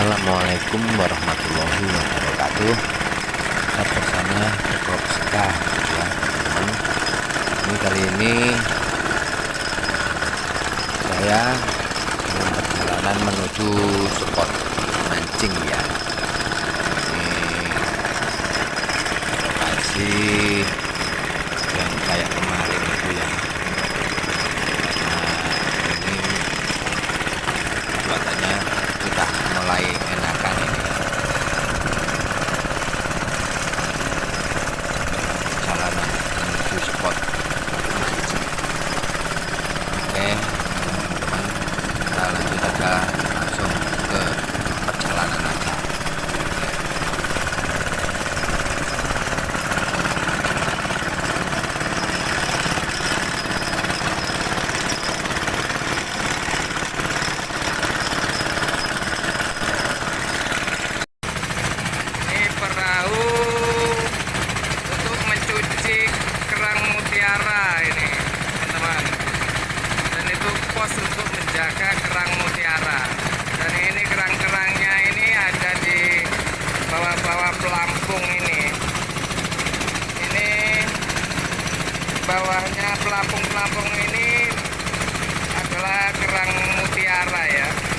Assalamualaikum warahmatullahi wabarakatuh. Kita bersama Bob Ska ya teman ini kali ini saya dalam perjalanan menuju spot mancing ya. Ini lokasi bawahnya pelampung pelampung ini adalah kerang mutiara ya.